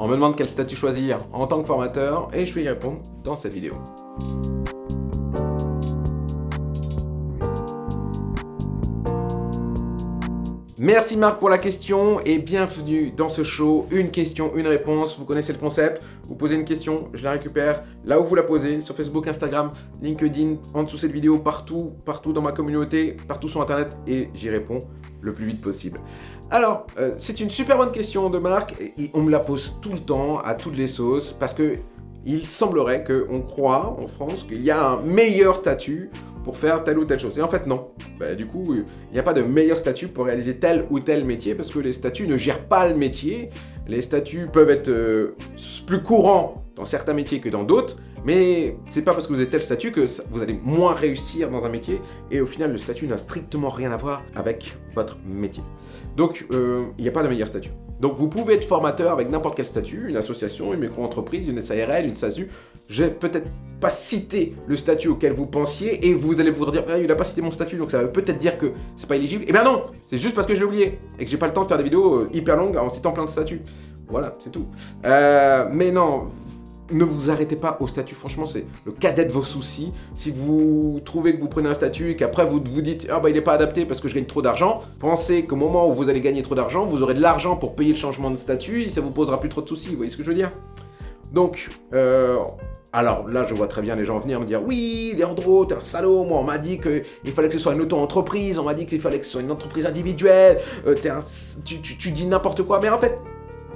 On me demande quel statut choisir en tant que formateur et je vais y répondre dans cette vidéo. Merci Marc pour la question et bienvenue dans ce show. Une question, une réponse. Vous connaissez le concept. Vous posez une question, je la récupère là où vous la posez, sur Facebook, Instagram, LinkedIn, en dessous de cette vidéo, partout, partout dans ma communauté, partout sur Internet et j'y réponds le plus vite possible. Alors, euh, c'est une super bonne question de Marc et on me la pose tout le temps, à toutes les sauces, parce que il semblerait qu'on croit en France qu'il y a un meilleur statut pour faire telle ou telle chose. Et en fait, non. Bah, du coup, il n'y a pas de meilleur statut pour réaliser tel ou tel métier parce que les statuts ne gèrent pas le métier. Les statuts peuvent être euh, plus courants dans certains métiers que dans d'autres, mais c'est pas parce que vous avez tel statut que vous allez moins réussir dans un métier, et au final, le statut n'a strictement rien à voir avec votre métier. Donc, euh, il n'y a pas de meilleur statut. Donc, vous pouvez être formateur avec n'importe quel statut, une association, une micro-entreprise, une SARL, une SASU. Je vais peut-être pas citer le statut auquel vous pensiez, et vous allez vous dire, ah, il n'a pas cité mon statut, donc ça veut peut-être dire que c'est pas éligible. Eh bien non, c'est juste parce que je l'ai oublié, et que j'ai pas le temps de faire des vidéos euh, hyper longues en citant plein de statuts. Voilà, c'est tout. Euh, mais non, ne vous arrêtez pas au statut, franchement c'est le cadet de vos soucis. Si vous trouvez que vous prenez un statut et qu'après vous vous dites « Ah bah il n'est pas adapté parce que je gagne trop d'argent », pensez qu'au moment où vous allez gagner trop d'argent, vous aurez de l'argent pour payer le changement de statut et ça vous posera plus trop de soucis, vous voyez ce que je veux dire? Donc, euh, alors là je vois très bien les gens venir me dire « Oui, Léandro, t'es un salaud, moi on m'a dit qu'il fallait que ce soit une auto-entreprise, on m'a dit qu'il fallait que ce soit une entreprise individuelle, euh, tu, tu dis n'importe quoi, mais en fait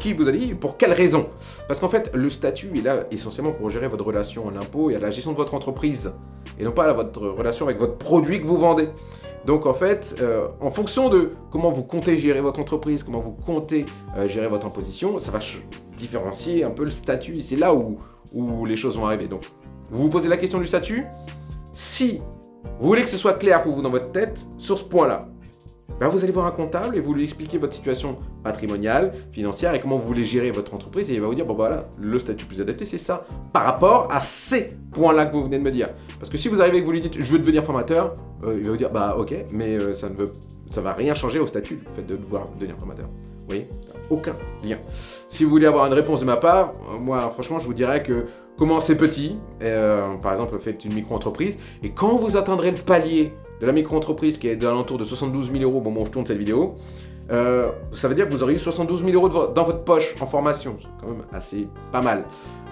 qui vous a dit Pour quelle raison? Parce qu'en fait, le statut est là essentiellement pour gérer votre relation à l'impôt et à la gestion de votre entreprise, et non pas à votre relation avec votre produit que vous vendez. Donc en fait, euh, en fonction de comment vous comptez gérer votre entreprise, comment vous comptez euh, gérer votre imposition, ça va différencier un peu le statut, c'est là où, où les choses vont arriver. Donc, vous vous posez la question du statut, si vous voulez que ce soit clair pour vous dans votre tête, sur ce point-là, ben, vous allez voir un comptable et vous lui expliquez votre situation patrimoniale, financière et comment vous voulez gérer votre entreprise et il va vous dire, bon voilà, le statut plus adapté c'est ça, par rapport à ces points-là que vous venez de me dire. Parce que si vous arrivez et que vous lui dites, je veux devenir formateur, euh, il va vous dire, bah ok, mais euh, ça ne veut, ça va rien changer au statut, le fait de devoir devenir formateur. Vous voyez? Aucun lien. Si vous voulez avoir une réponse de ma part, euh, moi franchement je vous dirais que commencez petit, par exemple faites une micro-entreprise, et quand vous atteindrez le palier de la micro-entreprise qui est de l'entour de 72 000 euros au moment je tourne cette vidéo, euh, ça veut dire que vous aurez eu 72 000 euros dans votre poche en formation. C'est quand même assez pas mal.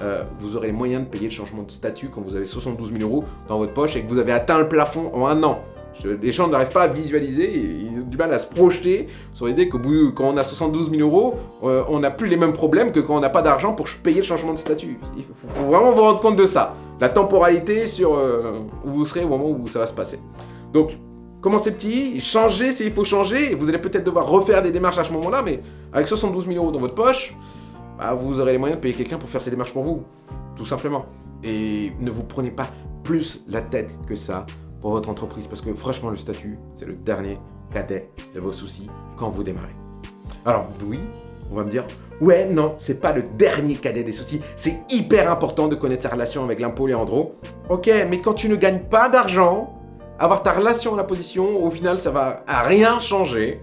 Euh, vous aurez les moyens de payer le changement de statut quand vous avez 72 000 euros dans votre poche et que vous avez atteint le plafond en un an. Les gens n'arrivent pas à visualiser, ils ont du mal à se projeter sur l'idée que quand on a 72 000 euros, euh, on n'a plus les mêmes problèmes que quand on n'a pas d'argent pour payer le changement de statut. Il faut, vraiment vous rendre compte de ça. La temporalité sur où vous serez au moment où ça va se passer. Donc, commencez petit, changez s'il faut changer, vous allez peut-être devoir refaire des démarches à ce moment-là, mais avec 72 000 euros dans votre poche, bah, vous aurez les moyens de payer quelqu'un pour faire ces démarches pour vous, tout simplement. Et ne vous prenez pas plus la tête que ça pour votre entreprise, parce que franchement, le statut, c'est le dernier cadet de vos soucis quand vous démarrez. Alors, oui, on va me dire, ouais, non, c'est pas le dernier cadet des soucis, c'est hyper important de connaître sa relation avec l'impôt, Léandro. Ok, mais quand tu ne gagnes pas d'argent, avoir ta relation à la position, au final, ça va rien changer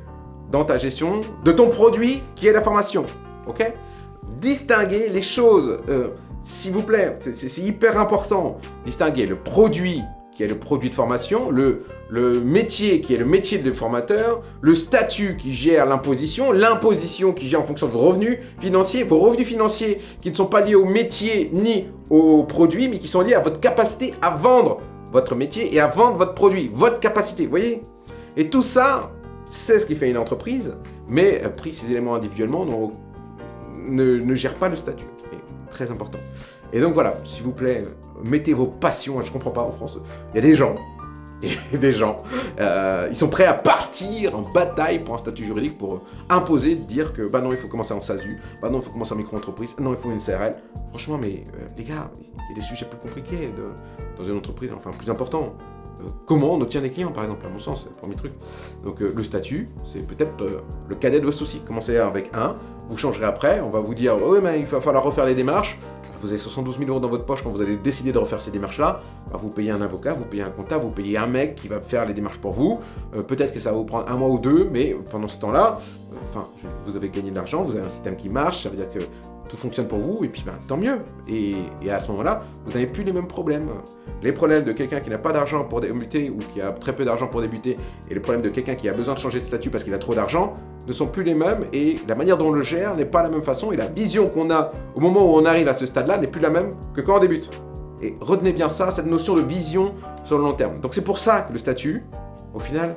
dans ta gestion de ton produit qui est la formation. Ok? Distinguer les choses, euh, s'il vous plaît, c'est hyper important. Distinguer le produit qui est le produit de formation, le, métier qui est le métier de formateur, le statut qui gère l'imposition, l'imposition qui gère en fonction de vos revenus financiers, vos revenus financiers qui ne sont pas liés au métier ni au produit, mais qui sont liés à votre capacité à vendre votre métier et à vendre votre produit, votre capacité, vous voyez? Et tout ça, c'est ce qui fait une entreprise, mais euh, pris ces éléments individuellement, ne, ne gère pas le statut. très important. Et donc voilà, s'il vous plaît, mettez vos passions, je comprends pas en France, il y a des gens des gens, euh, ils sont prêts à partir en bataille pour un statut juridique, pour imposer, dire que bah non, il faut commencer en SASU, bah non, il faut commencer en micro-entreprise, non, il faut une CRL. Franchement, mais euh, les gars, il y a des sujets plus compliqués dans une entreprise, enfin plus importants. Euh, comment on obtient des clients, par exemple, à mon sens, c'est le premier truc. Donc le statut, c'est peut-être le cadet de vos soucis. Commencez avec un, vous changerez après, on va vous dire, oui, mais il va falloir refaire les démarches, vous avez 72 000 euros dans votre poche quand vous allez décider de refaire ces démarches-là, bah, vous payez un avocat, vous payez un comptable, vous payez un mec qui va faire les démarches pour vous. Euh, peut-être que ça va vous prendre un mois ou deux, mais pendant ce temps-là, euh, vous avez gagné de l'argent, vous avez un système qui marche, ça veut dire que tout fonctionne pour vous, et puis ben, tant mieux. Et, à ce moment-là, vous n'avez plus les mêmes problèmes. Les problèmes de quelqu'un qui n'a pas d'argent pour débuter ou qui a très peu d'argent pour débuter, et les problèmes de quelqu'un qui a besoin de changer de statut parce qu'il a trop d'argent, ne sont plus les mêmes, et la manière dont on le gère n'est pas la même façon, et la vision qu'on a au moment où on arrive à ce stade-là n'est plus la même que quand on débute. Et retenez bien ça, cette notion de vision sur le long terme. Donc c'est pour ça que le statut, au final,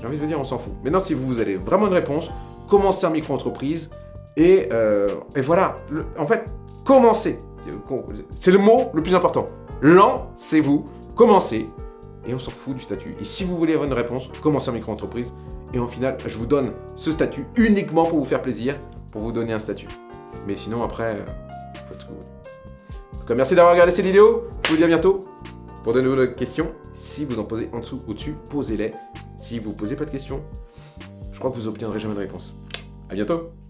j'ai envie de vous dire, on s'en fout. Maintenant, si vous avez vraiment une réponse, commencez en micro-entreprise, et, euh, et, voilà, en fait, commencez. C'est le mot le plus important. Lancez-vous, commencez, et on s'en fout du statut. Et si vous voulez avoir une réponse, commencez en micro-entreprise, et au final, je vous donne ce statut uniquement pour vous faire plaisir, pour vous donner un statut. Mais sinon, après, faut ce vous merci d'avoir regardé cette vidéo. Je vous dis à bientôt pour de nouvelles questions. Si vous en posez en dessous, au-dessus, posez-les. Si vous ne posez pas de questions, je crois que vous obtiendrez jamais de réponse. À bientôt